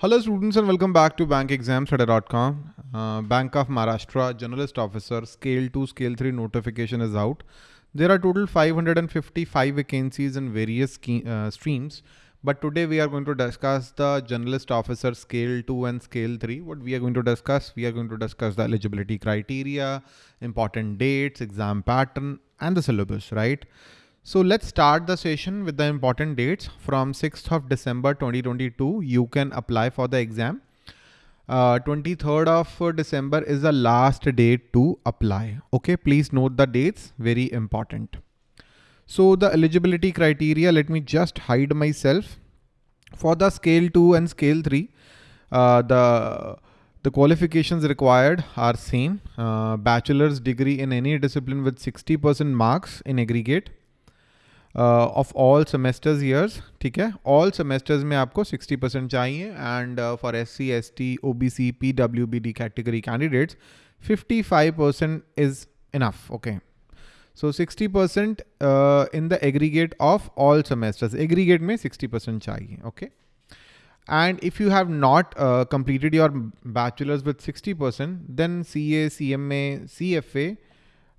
Hello students and welcome back to bankexamstudy.com. Uh, Bank of Maharashtra Generalist Officer Scale 2, Scale 3 notification is out. There are total 555 vacancies in various uh, streams. But today we are going to discuss the Generalist Officer Scale 2 and Scale 3. What we are going to discuss? We are going to discuss the eligibility criteria, important dates, exam pattern and the syllabus, right? So let's start the session with the important dates. From 6th of December 2022, you can apply for the exam. Uh, 23rd of December is the last date to apply. Okay, please note the dates, very important. So the eligibility criteria, let me just hide myself. For the scale 2 and scale 3, uh, the the qualifications required are same. Uh, bachelor's degree in any discipline with 60% marks in aggregate of all semesters years ठीक है all semesters में आपको 60 percent चाहिए and for S C S T O B C P W B D category candidates 55 percent is enough okay so 60 percent in the aggregate of all semesters aggregate में 60 percent चाहिए okay and if you have not uh, completed your bachelor's with 60% then CA, CMA, CFA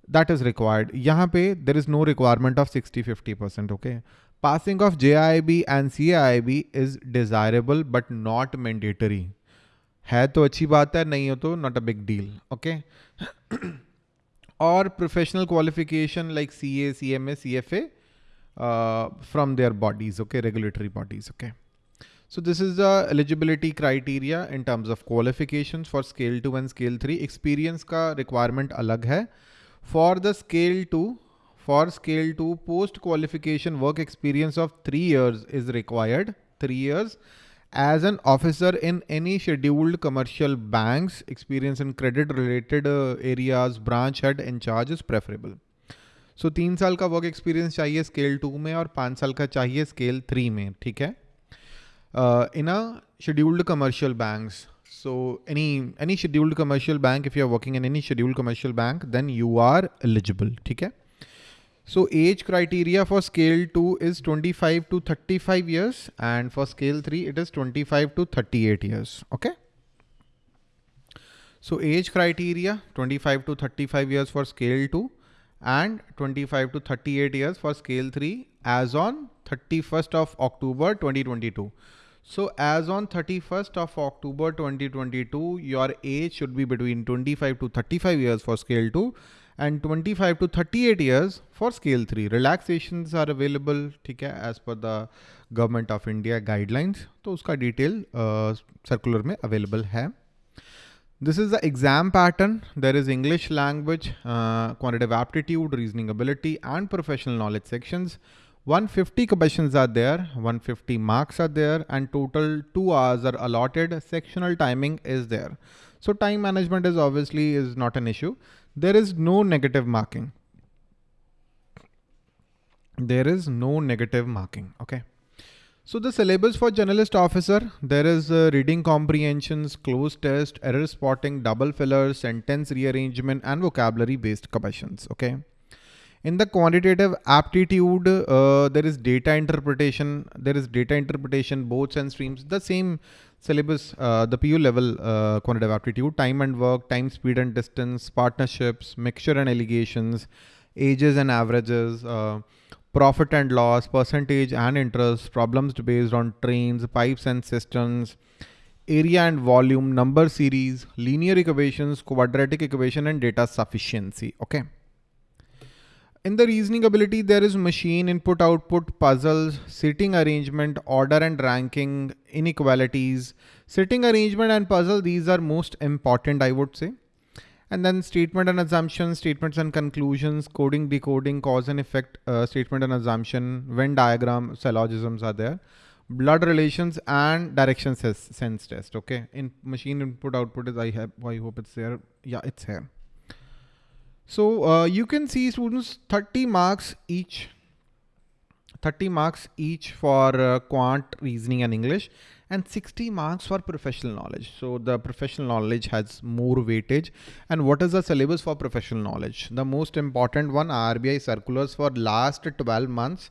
that is required यहाँ पे there is no requirement of sixty fifty percent okay passing of J I B and C I B is desirable but not mandatory है तो अच्छी बात है, नहीं हो तो not a big deal okay और professional qualification like C A C M A C F A from their bodies okay regulatory bodies okay so this is the eligibility criteria in terms of qualification for scale two and scale three experience का requirement अलग है। For the scale 2, for scale 2, post qualification work experience of 3 years is required, 3 years. As an officer in any scheduled commercial banks, experience in credit related uh, areas, branch head in charge is preferable. So तीन साल का work experience चाहिए scale two में और पाँच साल का चाहिए स्केल थ्री में ठीक है in a scheduled commercial banks so any any scheduled commercial bank, if you are working in any scheduled commercial bank, then you are eligible. Okay. So age criteria for scale 2 is 25 to 35 years and for scale 3 it is 25 to 38 years. Okay. So age criteria 25 to 35 years for scale 2 and 25 to 38 years for scale 3 as on 31st of October 2022. So as on 31st of October 2022, your age should be between 25 to 35 years for scale 2 and 25 to 38 years for scale 3. Relaxations are available ठीक है as per the government of India guidelines. तो उसका detail uh, circular में available है. This is the exam pattern. There is English language, uh, quantitative aptitude, reasoning ability and professional knowledge sections. 150 questions are there, 150 marks are there and total two hours are allotted. Sectional timing is there. So time management is obviously is not an issue. There is no negative marking. There is no negative marking. Okay. So the syllabus for generalist officer, there is uh, reading comprehensions, cloze test, error spotting, double fillers, sentence rearrangement and vocabulary based questions. Okay. In the quantitative aptitude, uh, there is data interpretation. There is data interpretation, boats and streams, the same syllabus, uh, the PU level uh, quantitative aptitude, time and work, time, speed and distance, partnerships, mixture and alligations, ages and averages, uh, profit and loss, percentage and interest, problems based on trains, pipes and cisterns, area and volume, number series, linear equations, quadratic equation and data sufficiency. Okay. In the reasoning ability, there is machine input output puzzles, sitting arrangement, order and ranking, inequalities, sitting arrangement and puzzle. These are most important, I would say. And then statement and assumption, statements and conclusions, coding, decoding, cause and effect, uh, statement and assumption, Venn diagram, syllogisms are there. Blood relations and direction sense test. Okay. In machine input output is I have, I hope it's there. Yeah, it's here. So uh, you can see students 30 marks each, 30 marks each for uh, quant, reasoning and English and 60 marks for professional knowledge. So the professional knowledge has more weightage. And what is the syllabus for professional knowledge? The most important one RBI circulars for last 12 months.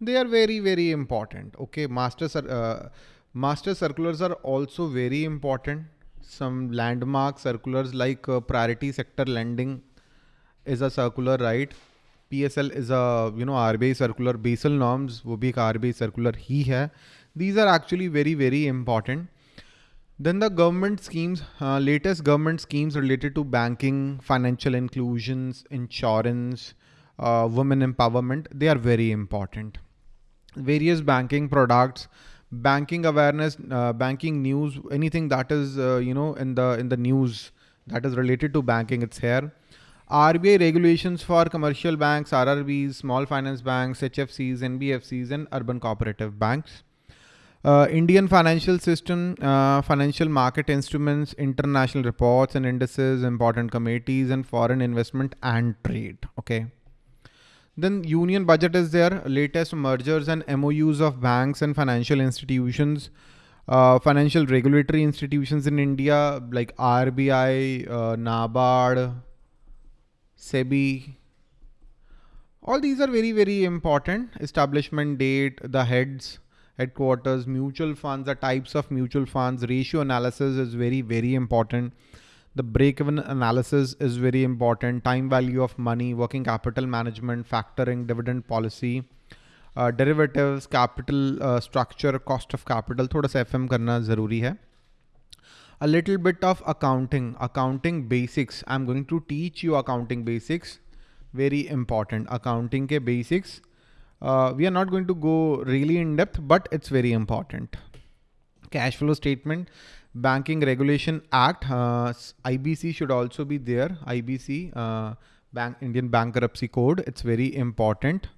They are very, very important. Okay. Master, uh, Master circulars are also very important. Some landmark circulars like uh, priority sector lending is a circular, right? PSL is a you know RBI circular. Basel norms वो भी RBI circular ही है. These are actually very very important. Then the government schemes, uh, latest government schemes related to banking, financial inclusions, insurance, uh, women empowerment, they are very important. Various banking products, banking awareness, uh, banking news, anything that is, uh, you know, in the, in the news that is related to banking, it's here. RBI regulations for commercial banks, RRBs, small finance banks, HFCs, NBFCs, and urban cooperative banks. Uh, Indian financial system, uh, financial market instruments, international reports and indices, important committees, and foreign investment and trade. Okay. Then union budget is there, latest mergers and MOUs of banks and financial institutions, uh, financial regulatory institutions in India like RBI, uh, NABARD, SEBI. All these are very, very important. Establishment date, the heads, headquarters, mutual funds, the types of mutual funds, ratio analysis is very, very important. The break-even analysis is very important. Time value of money, working capital management, factoring, dividend policy, uh, derivatives, capital uh, structure, cost of capital. थोड़ा सा FM करना ज़रूरी है. A little bit of accounting, accounting basics. I'm going to teach you accounting basics. Very important. Accounting के basics. Uh, we are not going to go really in depth, but it's very important. Cash flow statement Banking Regulation Act, uh, IBC should also be there. IBC, uh, Bank Indian Bankruptcy Code. It's very important.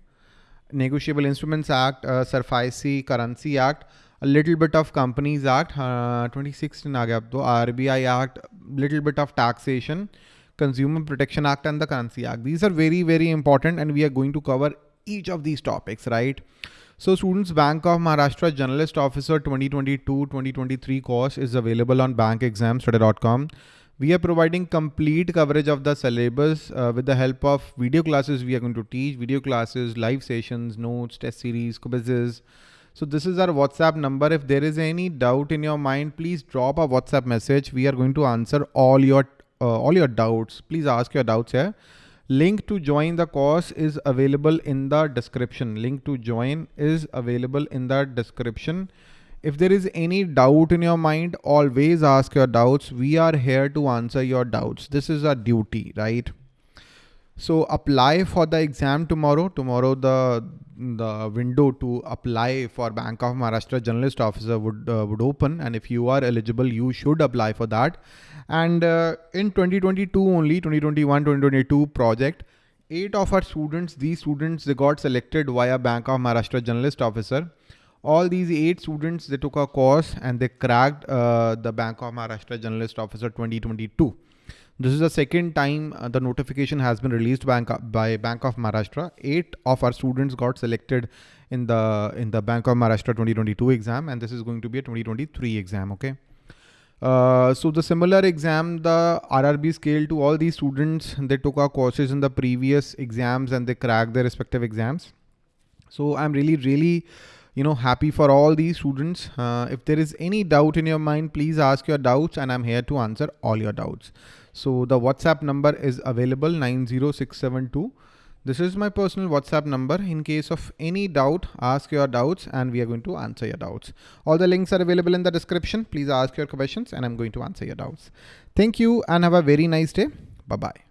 Negotiable Instruments Act, uh, SARFAESI Currency Act, a little bit of Companies Act, uh, 2016 RBI Act, little bit of taxation, Consumer Protection Act and the Currency Act. These are very, very important and we are going to cover each of these topics, right? So students, Bank of Maharashtra Generalist Officer 2022-2023 course is available on bankexamstudy.com. We are providing complete coverage of the syllabus uh, with the help of video classes we are going to teach, video classes, live sessions, notes, test series, quizzes. So this is our WhatsApp number. If there is any doubt in your mind, please drop a WhatsApp message. We are going to answer all your uh, all your doubts. Please ask your doubts here. Link to join the course is available in the description. Link to join is available in the description. If there is any doubt in your mind, always ask your doubts. We are here to answer your doubts. This is our duty, right? So apply for the exam tomorrow. Tomorrow the the window to apply for Bank of Maharashtra Generalist Officer would uh, would open, and if you are eligible, you should apply for that. And uh, in 2022 only, 2021, 2022 project, eight of our students, these students, they got selected via Bank of Maharashtra Generalist Officer. All these eight students, they took a course and they cracked uh, the Bank of Maharashtra Generalist Officer 2022. This is the second time uh, the notification has been released bank, by Bank of Maharashtra. Eight of our students got selected in the in the Bank of Maharashtra 2022 exam, and this is going to be a 2023 exam. Okay. Uh, so the similar exam, the RRB scale to all these students, they took our courses in the previous exams and they cracked their respective exams. So I'm really, really, you know, happy for all these students. Uh, if there is any doubt in your mind, please ask your doubts and I'm here to answer all your doubts. So the WhatsApp number is available 90672 this is my personal WhatsApp number. In case of any doubt, ask your doubts and we are going to answer your doubts. All the links are available in the description. Please ask your questions and I'm going to answer your doubts. Thank you and have a very nice day. Bye-bye.